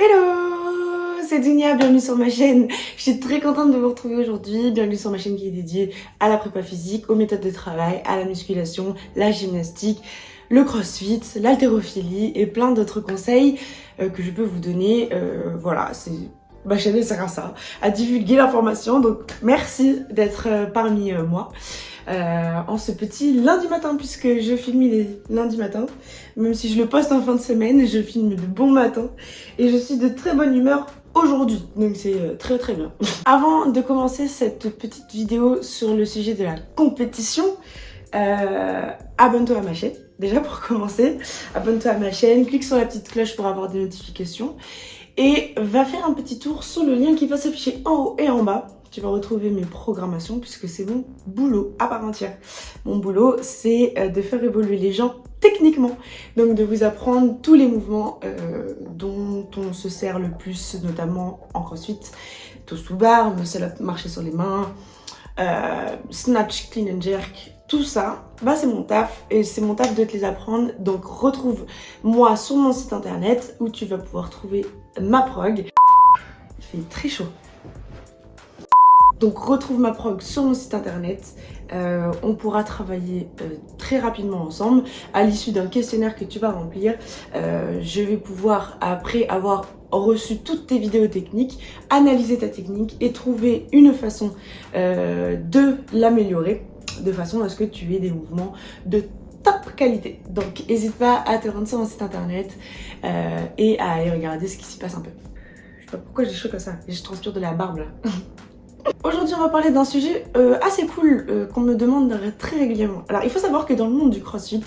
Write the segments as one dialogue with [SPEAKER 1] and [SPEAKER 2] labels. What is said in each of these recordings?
[SPEAKER 1] Hello C'est Dunia, bienvenue sur ma chaîne. Je suis très contente de vous retrouver aujourd'hui. Bienvenue sur ma chaîne qui est dédiée à la prépa physique, aux méthodes de travail, à la musculation, la gymnastique, le crossfit, l'haltérophilie et plein d'autres conseils euh, que je peux vous donner. Euh, voilà, c'est ma chaîne sert à ça, à divulguer l'information. Donc merci d'être euh, parmi moi. Euh, en ce petit lundi matin puisque je filme les lundis matin. Même si je le poste en fin de semaine, je filme de bon matin et je suis de très bonne humeur aujourd'hui. Donc c'est euh, très très bien. Avant de commencer cette petite vidéo sur le sujet de la compétition, euh, abonne-toi à ma chaîne. Déjà pour commencer, abonne-toi à ma chaîne, clique sur la petite cloche pour avoir des notifications et va faire un petit tour sur le lien qui va s'afficher en haut et en bas tu vas retrouver mes programmations puisque c'est mon boulot à part entière. Mon boulot, c'est euh, de faire évoluer les gens techniquement. Donc de vous apprendre tous les mouvements euh, dont on se sert le plus, notamment en crossfit. Toast to bar, muscle up, marcher sur les mains, euh, snatch, clean and jerk, tout ça, bah c'est mon taf et c'est mon taf de te les apprendre. Donc retrouve moi sur mon site internet où tu vas pouvoir trouver ma prog. Il fait très chaud. Donc retrouve ma prog sur mon site internet. Euh, on pourra travailler euh, très rapidement ensemble. À l'issue d'un questionnaire que tu vas remplir, euh, je vais pouvoir, après avoir reçu toutes tes vidéos techniques, analyser ta technique et trouver une façon de l'améliorer de façon à ce que tu aies des mouvements de top qualité. Donc n'hésite pas à te rendre sur mon site internet et à aller regarder ce qui s'y passe un peu. Je sais pas pourquoi j'ai chaud comme ça, je transpire de la barbe là. Aujourd'hui, on va parler d'un sujet euh, assez cool euh, qu'on me demande très régulièrement. Alors, il faut savoir que dans le monde du crossfit,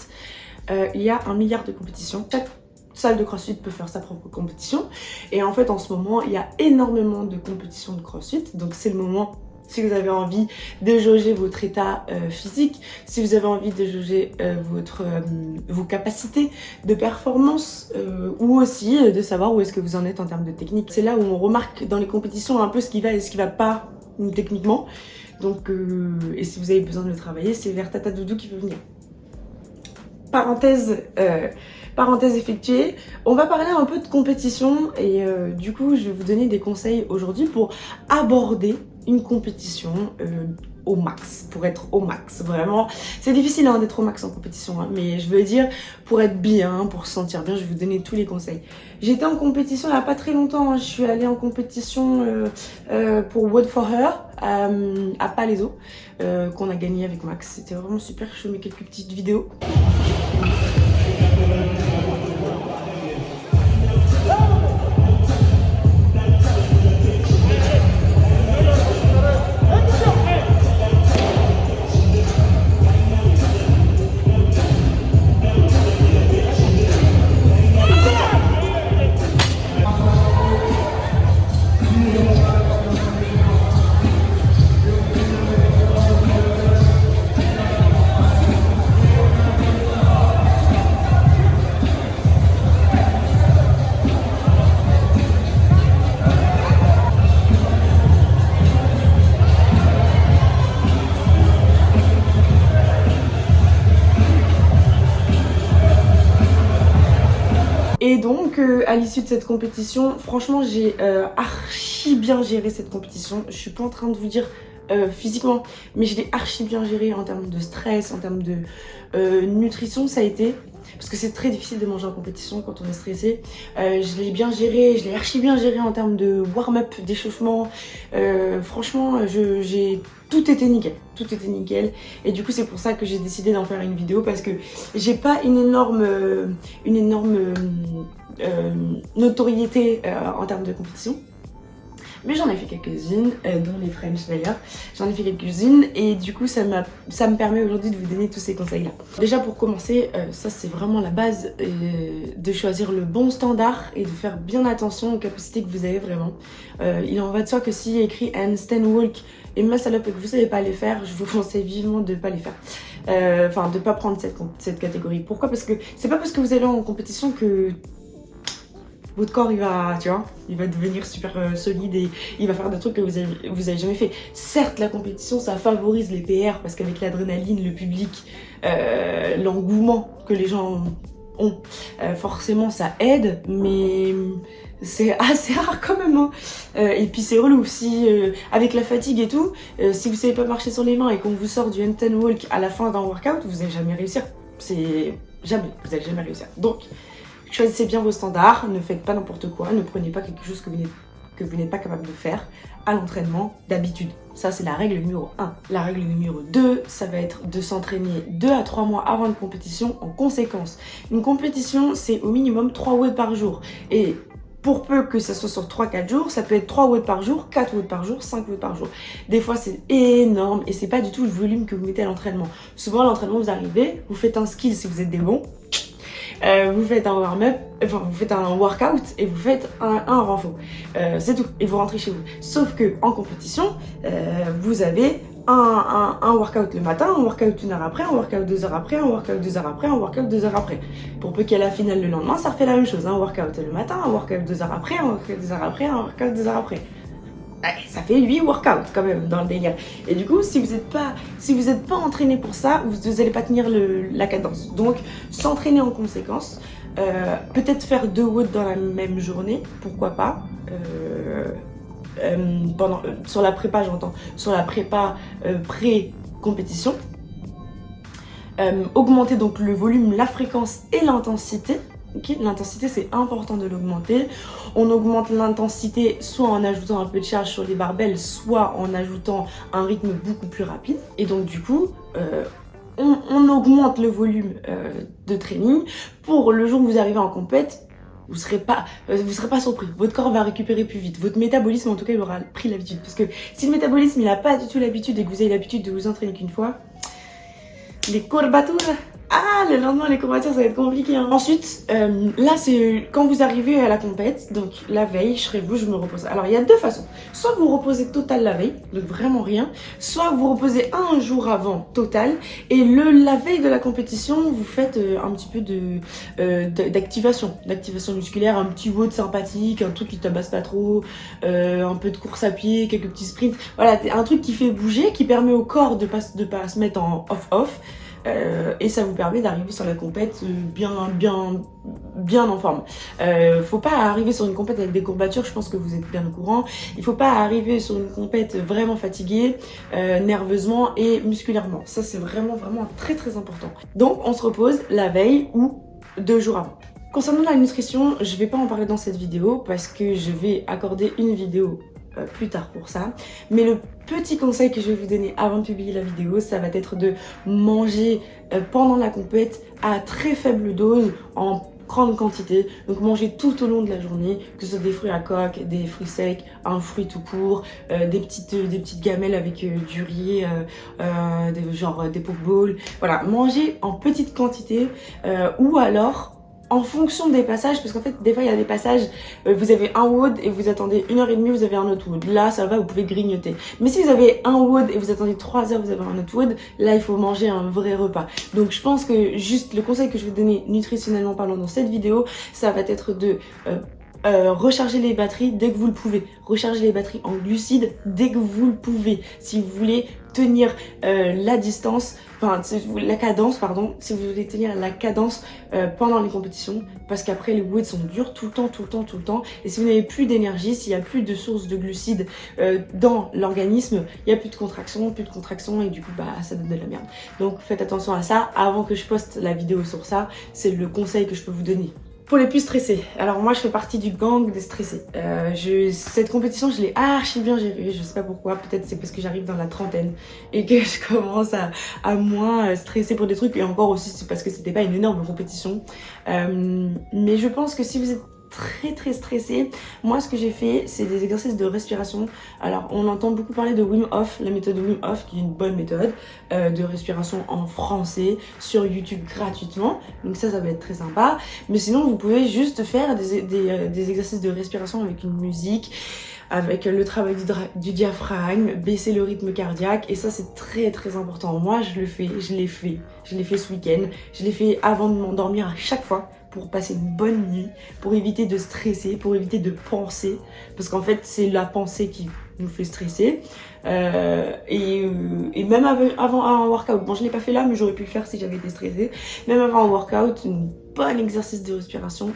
[SPEAKER 1] euh, il y a un milliard de compétitions. Chaque salle de crossfit peut faire sa propre compétition. Et en fait, en ce moment, il y a énormément de compétitions de crossfit. Donc, c'est le moment si vous avez envie de jauger votre état physique, si vous avez envie de jauger votre, vos capacités de performance ou aussi de savoir où est-ce que vous en êtes en termes de technique. C'est là où on remarque dans les compétitions un peu ce qui va et ce qui va pas techniquement. Donc, euh, et si vous avez besoin de le travailler, c'est vers Tata Doudou qui peut venir. Parenthèse, euh, parenthèse effectuée, on va parler un peu de compétition et euh, du coup je vais vous donner des conseils aujourd'hui pour aborder une compétition au max, pour être au max, vraiment. C'est difficile hein, d'être au max en compétition, hein, mais je veux dire, pour être bien, pour se sentir bien, je vais vous donner tous les conseils. J'étais en compétition il n'y a pas très longtemps, hein. je suis allée en compétition euh, euh, pour Wood for Her à Palaiso, euh, qu'on a gagné avec Max. C'était vraiment super, je vous mets quelques petites vidéos. Euh, à l'issue de cette compétition, franchement, j'ai euh, archi bien géré cette compétition. Je suis pas en train de vous dire euh, physiquement, mais je l'ai archi bien géré en termes de stress, en termes de nutrition, ça a été parce que c'est très difficile de manger en compétition quand on est stressé. je l'ai bien géré, je l'ai archi bien géré en termes de warm-up, d'échauffement. franchement, j'ai tout était nickel, tout était nickel. Et du coup, c'est pour ça que j'ai décidé d'en faire une vidéo parce que j'ai pas une énorme, une énorme euh, notoriété euh, en termes de compétition. Mais j'en ai fait quelques-unes, euh, dont les French d'ailleurs. J'en ai fait quelques-unes et du coup ça, ça me permet aujourd'hui de vous donner tous ces conseils-là. Déjà pour commencer, ça c'est vraiment la base de choisir le bon standard et de faire bien attention aux capacités que vous avez vraiment. il en va de soi que s'il y a écrit handstand walk et muscle up et que vous savez pas les faire, je vous conseille vivement de pas les faire. Enfin, de pas prendre cette, cette catégorie. Pourquoi? Parce que c'est pas parce que vous allez en compétition que votre corps il va, tu vois, il va devenir super euh, solide et il va faire des trucs que vous avez, vous avez jamais fait. Certes, la compétition, ça favorise les PR parce qu'avec l'adrénaline, le public, euh, l'engouement que les gens ont, euh, forcément ça aide, mais c'est assez rare quand même. Hein. Et puis c'est relou, si avec la fatigue et tout, si vous savez pas marcher sur les mains et qu'on vous sort du handstand walk à la fin d'un workout, vous n'allez jamais réussir. C'est jamais, vous allez jamais réussir. Donc, choisissez bien vos standards, ne faites pas n'importe quoi, ne prenez pas quelque chose que vous n'êtes pas capable de faire à l'entraînement d'habitude. Ça, c'est la règle numéro 1. La règle numéro 2, ça va être de s'entraîner 2 à 3 mois avant une compétition en conséquence. Une compétition, c'est au minimum 3 watts par jour. Et pour peu que ça soit sur 3-4 jours, ça peut être 3 watts par jour, 4 watts par jour, 5 watts par jour. Des fois, c'est énorme et c'est pas du tout le volume que vous mettez à l'entraînement. Souvent, à l'entraînement, vous arrivez, vous faites un skill si vous êtes des bons, euh, vous faites un warm-up, enfin vous faites un workout et vous faites un, un renfort. Euh, c'est tout, et vous rentrez chez vous. Sauf que en compétition, euh, vous avez un, un, un, workout le matin, un workout une heure après, un workout deux heures après, un workout deux heures après, un workout deux heures après. Pour peu qu'il y ait la finale le lendemain, ça refait la même chose. Un workout le matin, un workout deux heures après, un workout deux heures après, un workout deux heures après ça fait 8 workouts quand même dans le délire. Et du coup, si vous n'êtes pas, si vous pas entraîné pour ça, vous n'allez pas tenir le, la cadence. Donc, s'entraîner en conséquence. Euh, peut-être faire deux watts dans la même journée, pourquoi pas. Euh, euh, pendant, sur la prépa, j'entends, sur la prépa pré-compétition. augmenter donc le volume, la fréquence et l'intensité L'intensité, c'est important de l'augmenter. On augmente l'intensité soit en ajoutant un peu de charge sur les barbelles, soit en ajoutant un rythme beaucoup plus rapide. Et donc du coup, euh, on, augmente le volume euh, de training pour le jour où vous arrivez en compète, vous serez euh, serez pas surpris. Votre corps va récupérer plus vite. Votre métabolisme, en tout cas, il aura pris l'habitude. Parce que si le métabolisme, il n'a pas du tout l'habitude et que vous avez l'habitude de vous entraîner qu'une fois, les courbatures le lendemain, les courbatures, ça va être compliqué. Hein. Ensuite, euh, là, c'est quand vous arrivez à la compète, donc la veille, je serai vous, je me repose. Alors, il y a deux façons. Soit vous reposez total la veille, donc vraiment rien. Soit vous reposez un jour avant, total. Et le la veille de la compétition, vous faites euh, un petit peu de euh, d'activation. d'activation musculaire, un petit WOD sympathique, un truc qui tabasse pas trop, un peu de course à pied, quelques petits sprints. Voilà, un truc qui fait bouger, qui permet au corps de pas, de pas se mettre en off-off. Euh, et ça vous permet d'arriver sur la compète bien, bien, bien en forme. Euh, faut pas arriver sur une compète avec des courbatures, je pense que vous êtes bien au courant. Il faut pas arriver sur une compète vraiment fatigué, euh, nerveusement et musculairement. Ça c'est vraiment, vraiment très très important. Donc on se repose la veille ou deux jours avant. Concernant la nutrition, je vais pas en parler dans cette vidéo parce que je vais accorder une vidéo euh, plus tard pour ça. Mais le petit conseil que je vais vous donner avant de publier la vidéo, ça va être de manger euh, pendant la compète à très faible dose en grande quantité. Donc manger tout au long de la journée, que ce soit des fruits à coque, des fruits secs, un fruit tout court, euh, des, petites, des petites gamelles avec du riz, des, genre des pokeballs. Voilà, manger en petite quantité ou alors en fonction des passages, parce qu'en fait, des fois, il y a des passages, euh, vous avez un wood et vous attendez une heure et demie, vous avez un autre wood. Là, ça va, vous pouvez grignoter. Mais si vous avez un wood et vous attendez trois heures, vous avez un autre wood, là, il faut manger un vrai repas. Donc, je pense que juste le conseil que je vais donner nutritionnellement parlant dans cette vidéo, ça va être de... Euh, euh, recharger les batteries dès que vous le pouvez. Recharger les batteries en glucides dès que vous le pouvez. Si vous voulez tenir euh, la distance, enfin la cadence, pardon, si vous voulez tenir la cadence euh, pendant les compétitions, parce qu'après les woods sont durs tout le temps, tout le temps, tout le temps. Et si vous n'avez plus d'énergie, s'il n'y a plus de source de glucides dans l'organisme, il n'y a plus de contraction, plus de contraction et du coup bah ça donne de la merde. Donc faites attention à ça avant que je poste la vidéo sur ça, c'est le conseil que je peux vous donner. Pour les plus stressés, alors moi je fais partie du gang des stressés. Euh, je, cette compétition je l'ai archi bien gérée, je sais pas pourquoi, peut-être c'est parce que j'arrive dans la trentaine et que je commence à, à, moins stresser pour des trucs et encore aussi c'est parce que c'était pas une énorme compétition. Euh, mais je pense que si vous êtes très très stressé. Moi ce que j'ai fait c'est des exercices de respiration. Alors on entend beaucoup parler de Wim Hof, la méthode Wim Hof qui est une bonne méthode euh, de respiration en français sur YouTube gratuitement. Donc ça ça va être très sympa. Mais sinon vous pouvez juste faire des, euh, exercices de respiration avec une musique avec le travail du, du, diaphragme, baisser le rythme cardiaque et ça c'est très très important. Moi je le fais, je l'ai fait, je l'ai fait ce week-end, je l'ai fait avant de m'endormir à chaque fois pour passer une bonne nuit, pour éviter de stresser, pour éviter de penser, parce qu'en fait c'est la pensée qui nous fait stresser. Euh, et, euh, et, même avant un workout, bon je l'ai pas fait là mais j'aurais pu le faire si j'avais été stressée, même avant un workout, un bon exercice de respiration,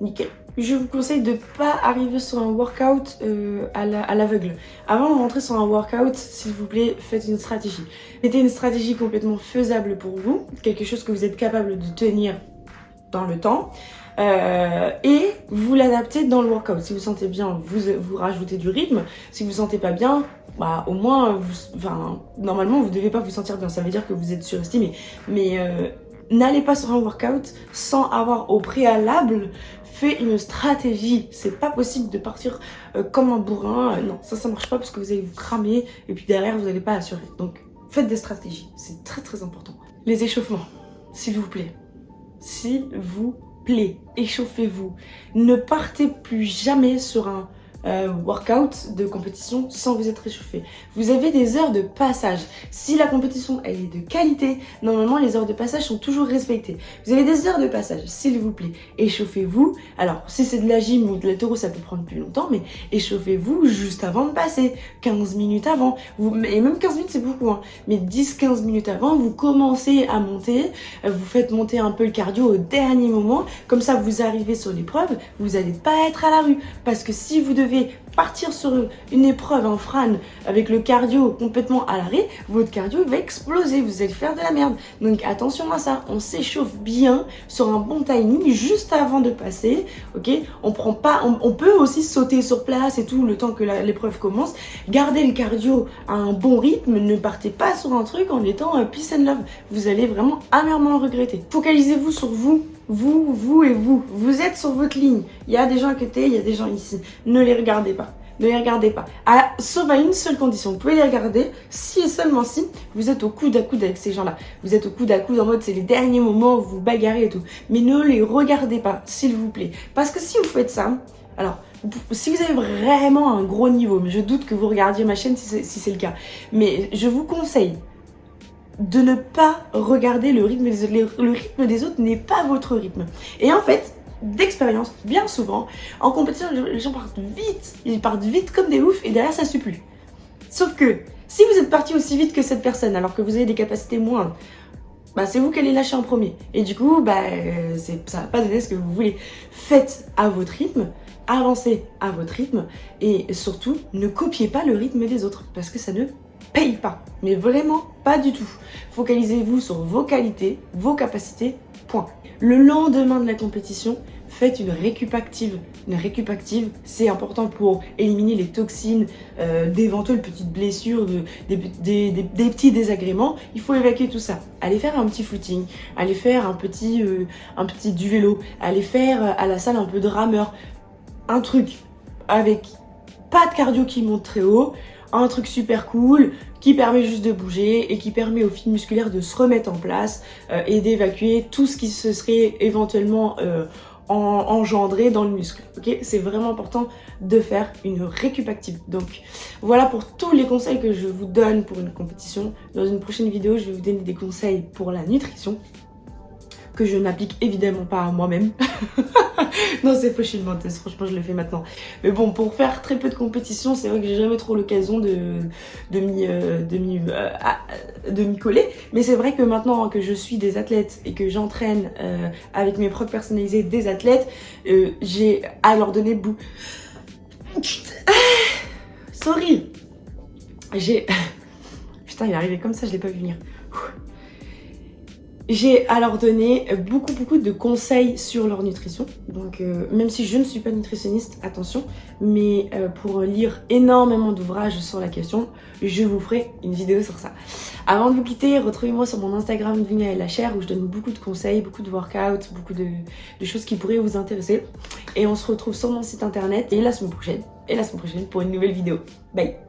[SPEAKER 1] nickel. je vous conseille de pas arriver sur un workout euh, à l'aveugle. Avant de rentrer sur un workout, s'il vous plaît, faites une stratégie. Mettez une stratégie complètement faisable pour vous, quelque chose que vous êtes capable de tenir dans le temps. Euh, et vous l'adaptez dans le workout. Si vous sentez bien, vous, vous rajoutez du rythme. Si vous sentez pas bien, bah au moins, vous, enfin, normalement, vous devez pas vous sentir bien. Ça veut dire que vous êtes surestimé. Mais euh, n'allez pas sur un workout sans avoir au préalable fait une stratégie. C'est pas possible de partir euh, comme un bourrin. non, ça, ça marche pas parce que vous allez vous cramer et puis derrière, vous n'allez pas assurer. Donc, faites des stratégies. C'est très, très important. Les échauffements, s'il vous plaît. S'il vous plaît, échauffez-vous. Ne partez plus jamais sur un euh, workout de compétition sans vous être réchauffé. Vous avez des heures de passage. Si la compétition elle est de qualité, normalement les heures de passage sont toujours respectées. Vous avez des heures de passage, s'il vous plaît. Échauffez-vous. Alors, si c'est de la gym ou de la taureau, ça peut prendre plus longtemps, mais échauffez-vous juste avant de passer. 15 minutes avant. Vous, et même 15 minutes, c'est beaucoup. Hein. Mais 10-15 minutes avant, vous commencez à monter. Vous faites monter un peu le cardio au dernier moment. Comme ça, vous arrivez sur l'épreuve. Vous n'allez pas être à la rue. Parce que si vous devez partir sur une épreuve en frane avec le cardio complètement à l'arrêt, votre cardio va exploser, vous allez faire de la merde. Donc attention à ça, on s'échauffe bien sur un bon timing juste avant de passer, ok? On prend pas, on, peut aussi sauter sur place et tout le temps que l'épreuve commence. Gardez le cardio à un bon rythme, ne partez pas sur un truc en étant euh, peace and love. Vous allez vraiment amèrement le regretter. Focalisez-vous sur vous, vous, vous et vous. Vous êtes sur votre ligne. Il y a des gens à côté, il y a des gens ici. Ne les regardez pas. Ne les regardez pas. À, sauf à une seule condition. Vous pouvez les regarder si et seulement si vous êtes au coude à coude avec ces gens-là. Vous êtes au coude à coude en mode c'est les derniers moments où vous bagarrez et tout. Mais ne les regardez pas, s'il vous plaît. Parce que si vous faites ça, alors, si vous avez vraiment un gros niveau, mais je doute que vous regardiez ma chaîne si c'est le cas, mais je vous conseille de ne pas regarder le rythme des autres. Le rythme des autres n'est pas votre rythme. Et en fait, d'expérience, bien souvent, en compétition, les gens partent vite. Ils partent vite comme des oufs et derrière, ça suit plus. Sauf que, si vous êtes parti aussi vite que cette personne, alors que vous avez des capacités moindres, bah, c'est vous qui allez lâcher en premier. Et du coup, bah, ça va pas donner ce que vous voulez. Faites à votre rythme, avancez à votre rythme et surtout, ne copiez pas le rythme des autres parce que ça ne paye pas. Mais vraiment pas du tout. Focalisez-vous sur vos qualités, vos capacités, point. Le lendemain de la compétition, faites une récup active. Une récup active, c'est important pour éliminer les toxines, euh, d'éventuelles petites blessures, des, petits désagréments. Il faut évacuer tout ça. Allez faire un petit footing, allez faire un petit, euh, un petit du vélo, allez faire euh, à la salle un peu de rameur. Un truc avec pas de cardio qui monte très haut, un truc super cool qui permet juste de bouger et qui permet aux fils musculaires de se remettre en place et d'évacuer tout ce qui se serait éventuellement engendré dans le muscle. C'est vraiment important de faire une récup active. Donc voilà pour tous les conseils que je vous donne pour une compétition. Dans une prochaine vidéo, je vais vous donner des conseils pour la nutrition que je n'applique évidemment pas à moi-même. non, c'est faux, je menteuse, franchement, je le fais maintenant. Mais bon, pour faire très peu de compétition, c'est vrai que j'ai jamais trop l'occasion de, de m'y euh, euh, coller. Mais c'est vrai que maintenant que je suis des athlètes et que j'entraîne euh, avec mes propres personnalisés des athlètes, j'ai à leur donner bout. Sorry J'ai... Putain, il est arrivé comme ça, je l'ai pas vu venir. J'ai à leur donner beaucoup beaucoup de conseils sur leur nutrition. Donc euh, même si je ne suis pas nutritionniste, attention, mais euh, pour lire énormément d'ouvrages sur la question, je vous ferai une vidéo sur ça. Avant de vous quitter, retrouvez-moi sur mon Instagram Dunia et la chair où je donne beaucoup de conseils, beaucoup de workouts, beaucoup de choses qui pourraient vous intéresser. Et on se retrouve sur mon site internet et la semaine prochaine, et la semaine prochaine pour une nouvelle vidéo. Bye